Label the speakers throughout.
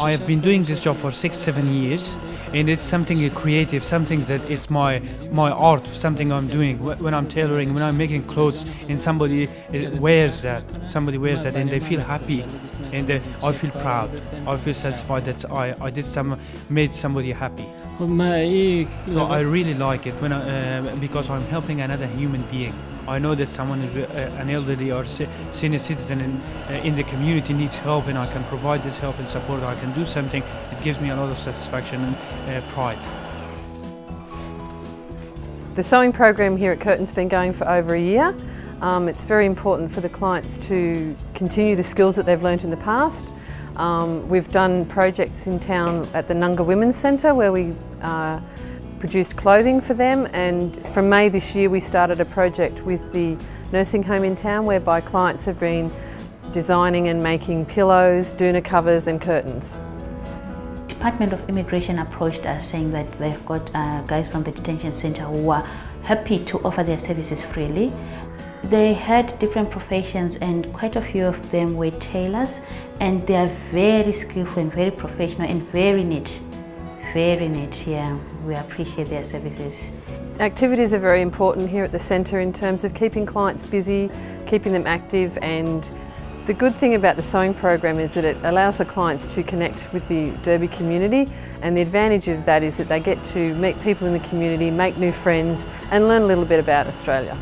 Speaker 1: I have been doing this job for six, seven years, and it's something creative, something that it's my my art, something I'm doing. When I'm tailoring, when I'm making clothes, and somebody wears that, somebody wears that, and they feel happy, and I feel proud. I feel satisfied that I, I did some, made somebody happy. So I really like it when I, uh, because I'm helping another human being. I know that someone is uh, an elderly or senior citizen in, uh, in the community needs help and I can provide this help and support. I can do something. It gives me a lot of satisfaction and uh, pride.
Speaker 2: The sewing program here at Curtin's been going for over a year. Um, it's very important for the clients to continue the skills that they've learnt in the past. Um, we've done projects in town at the Ngunga Women's Centre where we uh, produced clothing for them and from May this year we started a project with the nursing home in town whereby clients have been designing and making pillows, doona covers and curtains.
Speaker 3: Department of Immigration approached us saying that they've got uh, guys from the detention centre who are happy to offer their services freely. They had different professions and quite a few of them were tailors and they are very skillful and very professional and very neat very neat, yeah. We appreciate their services.
Speaker 2: Activities are very important here at the centre in terms of keeping clients busy, keeping them active and the good thing about the sewing program is that it allows the clients to connect with the Derby community and the advantage of that is that they get to meet people in the community, make new friends and learn a little bit about Australia.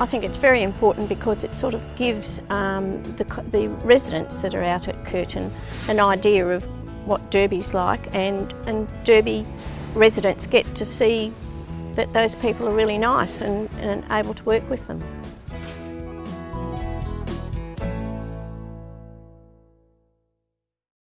Speaker 4: I think it's very important because it sort of gives um, the, the residents that are out at Curtin an idea of what Derby's like and, and Derby residents get to see that those people are really nice and, and able to work with them.